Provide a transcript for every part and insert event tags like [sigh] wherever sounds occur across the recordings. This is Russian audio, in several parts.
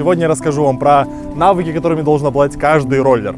Сегодня я расскажу вам про навыки, которыми должен обладать каждый роллер.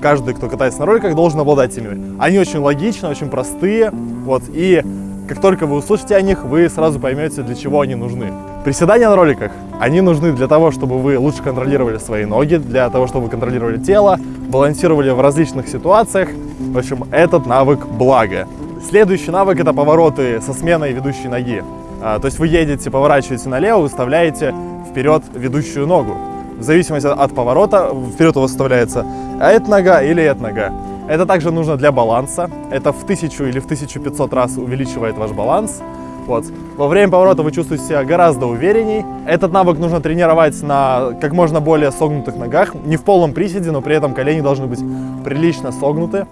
Каждый, кто катается на роликах, должен обладать ими. Они очень логичны, очень простые. Вот, и как только вы услышите о них, вы сразу поймете, для чего они нужны. Приседания на роликах, они нужны для того, чтобы вы лучше контролировали свои ноги, для того, чтобы вы контролировали тело, балансировали в различных ситуациях. В общем, этот навык благо. Следующий навык это повороты со сменой ведущей ноги. А, то есть вы едете, поворачиваете налево, выставляете вперед ведущую ногу. В зависимости от поворота вперед выставляется эта нога или эта нога. Это также нужно для баланса. Это в 1000 или в 1500 раз увеличивает ваш баланс. Вот. Во время поворота вы чувствуете себя гораздо уверенней. Этот навык нужно тренировать на как можно более согнутых ногах. Не в полном приседе, но при этом колени должны быть прилично согнуты.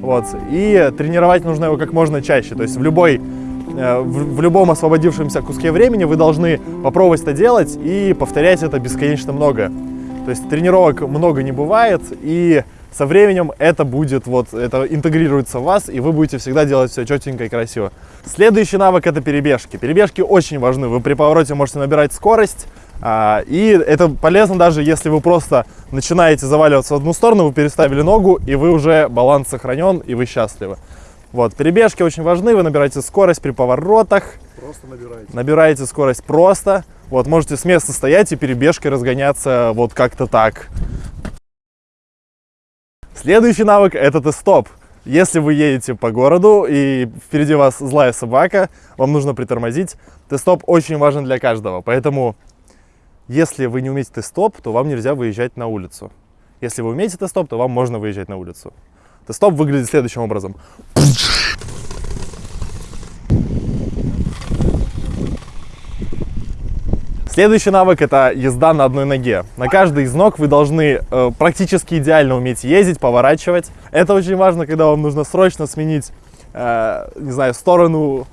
Вот. И тренировать нужно его как можно чаще. То есть в любой в, в любом освободившемся куске времени вы должны попробовать это делать и повторять это бесконечно много. То есть тренировок много не бывает, и со временем это будет, вот, это интегрируется в вас, и вы будете всегда делать все четенько и красиво. Следующий навык это перебежки. Перебежки очень важны. Вы при повороте можете набирать скорость, а, и это полезно даже если вы просто начинаете заваливаться в одну сторону, вы переставили ногу, и вы уже баланс сохранен, и вы счастливы. Вот, перебежки очень важны, вы набираете скорость при поворотах. Просто набираете. Набираете скорость просто. Вот, можете с места стоять и перебежкой разгоняться вот как-то так. Следующий навык это тест-стоп. Если вы едете по городу и впереди вас злая собака, вам нужно притормозить. Тест-стоп очень важен для каждого, поэтому если вы не умеете тест-стоп, то вам нельзя выезжать на улицу. Если вы умеете тест-стоп, то вам можно выезжать на улицу. Тест-стоп выглядит следующим образом. Следующий навык это езда на одной ноге. На каждой из ног вы должны э, практически идеально уметь ездить, поворачивать. Это очень важно, когда вам нужно срочно сменить, э, не знаю, сторону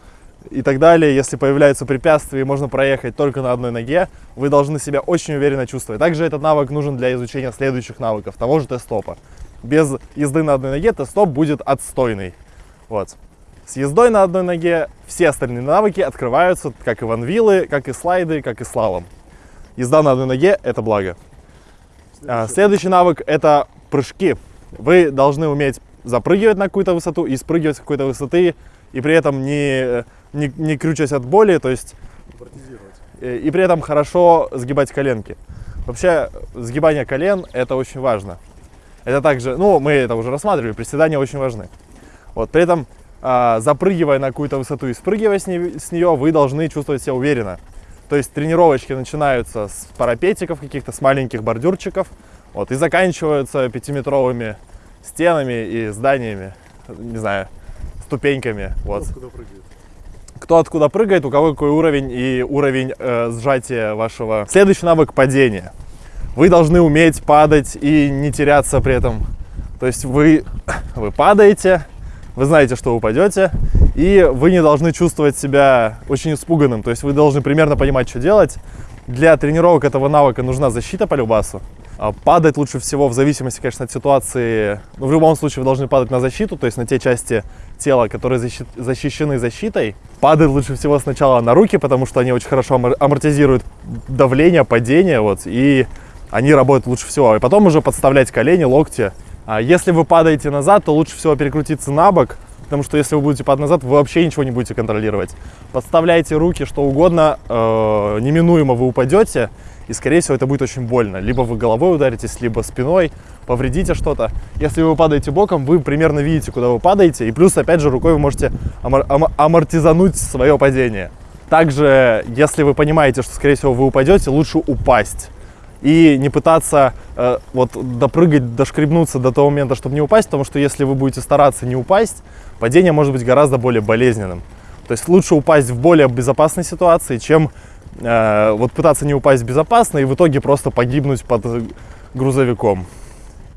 и так далее. Если появляются препятствия и можно проехать только на одной ноге, вы должны себя очень уверенно чувствовать. Также этот навык нужен для изучения следующих навыков, того же тест-стопа без езды на одной ноге тест-стоп будет отстойный. Вот. С ездой на одной ноге все остальные навыки открываются, как и ванвилы, как и слайды, как и слалом. Езда на одной ноге – это благо. Следующий, а, следующий навык – это прыжки. Вы должны уметь запрыгивать на какую-то высоту и спрыгивать с какой-то высоты, и при этом не, не, не крючась от боли, то есть и, и при этом хорошо сгибать коленки. Вообще, сгибание колен – это очень важно. Это также, ну, мы это уже рассматривали, приседания очень важны. Вот, при этом, а, запрыгивая на какую-то высоту и спрыгивая с, не, с нее, вы должны чувствовать себя уверенно. То есть тренировочки начинаются с парапетиков каких-то, с маленьких бордюрчиков, вот, и заканчиваются пятиметровыми стенами и зданиями, не знаю, ступеньками. Вот. Кто откуда прыгает? Кто откуда прыгает, у кого какой уровень и уровень э, сжатия вашего. Следующий навык падения. Вы должны уметь падать и не теряться при этом. То есть вы, [coughs] вы падаете, вы знаете, что упадете, и вы не должны чувствовать себя очень испуганным. То есть вы должны примерно понимать, что делать. Для тренировок этого навыка нужна защита по любасу. А падать лучше всего в зависимости, конечно, от ситуации. Но в любом случае вы должны падать на защиту, то есть на те части тела, которые защищены защитой. Падать лучше всего сначала на руки, потому что они очень хорошо амортизируют давление, падение. Вот, и они работают лучше всего. И потом уже подставлять колени, локти. А если вы падаете назад, то лучше всего перекрутиться на бок, потому что если вы будете падать назад, вы вообще ничего не будете контролировать. Подставляйте руки, что угодно, э, неминуемо вы упадете, и, скорее всего, это будет очень больно. Либо вы головой ударитесь, либо спиной, повредите что-то. Если вы падаете боком, вы примерно видите, куда вы падаете, и плюс, опять же, рукой вы можете амор ам амортизануть свое падение. Также, если вы понимаете, что, скорее всего, вы упадете, лучше упасть и не пытаться э, вот допрыгать, дошкребнуться до того момента, чтобы не упасть, потому что если вы будете стараться не упасть, падение может быть гораздо более болезненным. То есть лучше упасть в более безопасной ситуации, чем э, вот пытаться не упасть безопасно и в итоге просто погибнуть под грузовиком.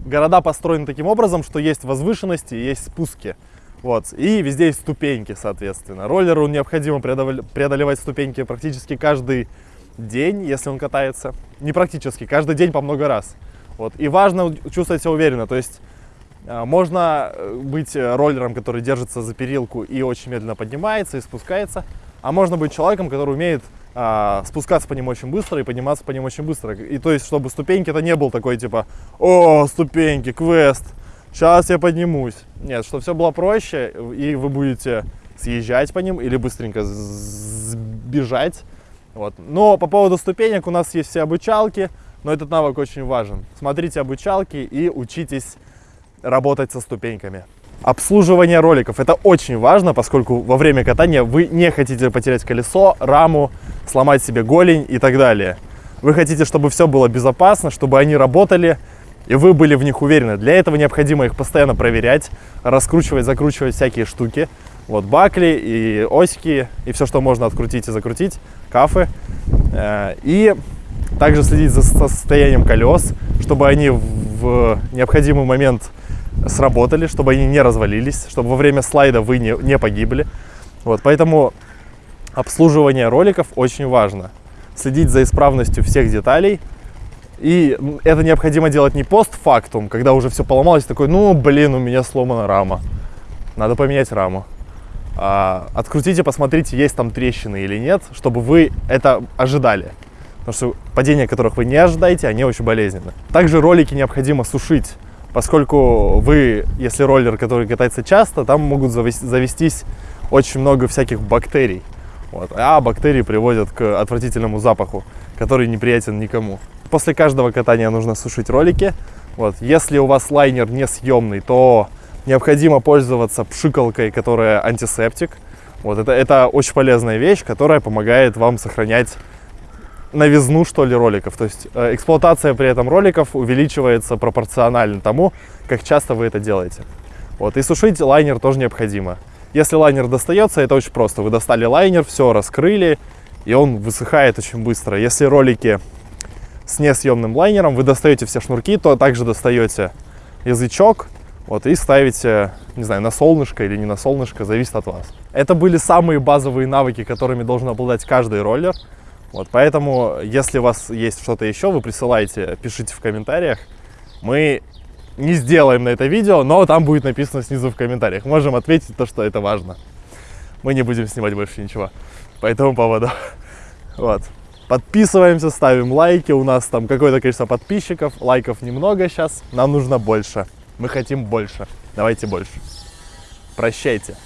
Города построены таким образом, что есть возвышенности, есть спуски. Вот. И везде есть ступеньки, соответственно. Роллеру необходимо преодолевать ступеньки практически каждый день, если он катается. Не практически, каждый день по много раз. Вот. И важно чувствовать себя уверенно. То есть э, можно э, быть роллером, который держится за перилку и очень медленно поднимается и спускается. А можно быть человеком, который умеет а, спускаться по ним очень быстро и подниматься по ним очень быстро. И то есть, чтобы ступеньки это не был такой типа, о, ступеньки, квест, сейчас я поднимусь. Нет, чтобы все было проще, и вы будете съезжать по ним или быстренько сбежать. Вот. Но по поводу ступенек у нас есть все обучалки, но этот навык очень важен. Смотрите обучалки и учитесь работать со ступеньками. Обслуживание роликов. Это очень важно, поскольку во время катания вы не хотите потерять колесо, раму, сломать себе голень и так далее. Вы хотите, чтобы все было безопасно, чтобы они работали, и вы были в них уверены. Для этого необходимо их постоянно проверять, раскручивать, закручивать всякие штуки. Вот бакли и осики, и все, что можно открутить и закрутить, кафы. Э, и также следить за состоянием колес, чтобы они в необходимый момент сработали, чтобы они не развалились, чтобы во время слайда вы не, не погибли. Вот, поэтому обслуживание роликов очень важно. Следить за исправностью всех деталей. И это необходимо делать не постфактум, когда уже все поломалось, такой, ну, блин, у меня сломана рама. Надо поменять раму. А, открутите, посмотрите, есть там трещины или нет, чтобы вы это ожидали. Потому что падения, которых вы не ожидаете, они очень болезненны. Также ролики необходимо сушить поскольку вы, если роллер, который катается часто, там могут завестись очень много всяких бактерий. Вот. А бактерии приводят к отвратительному запаху, который неприятен никому. После каждого катания нужно сушить ролики. Вот. Если у вас лайнер не съемный, то необходимо пользоваться пшикалкой, которая антисептик. Вот. Это, это очень полезная вещь, которая помогает вам сохранять новизну, что ли, роликов. То есть э, эксплуатация при этом роликов увеличивается пропорционально тому, как часто вы это делаете. Вот. И сушить лайнер тоже необходимо. Если лайнер достается, это очень просто. Вы достали лайнер, все раскрыли, и он высыхает очень быстро. Если ролики с несъемным лайнером, вы достаете все шнурки, то также достаете язычок, вот, и ставите, не знаю, на солнышко или не на солнышко, зависит от вас. Это были самые базовые навыки, которыми должен обладать каждый роллер. Вот, поэтому, если у вас есть что-то еще, вы присылайте, пишите в комментариях. Мы не сделаем на это видео, но там будет написано снизу в комментариях. Можем ответить то, что это важно. Мы не будем снимать больше ничего по этому поводу. [laughs] Вот. Подписываемся, ставим лайки. У нас там какое-то количество подписчиков. Лайков немного сейчас. Нам нужно больше. Мы хотим больше. Давайте больше. Прощайте.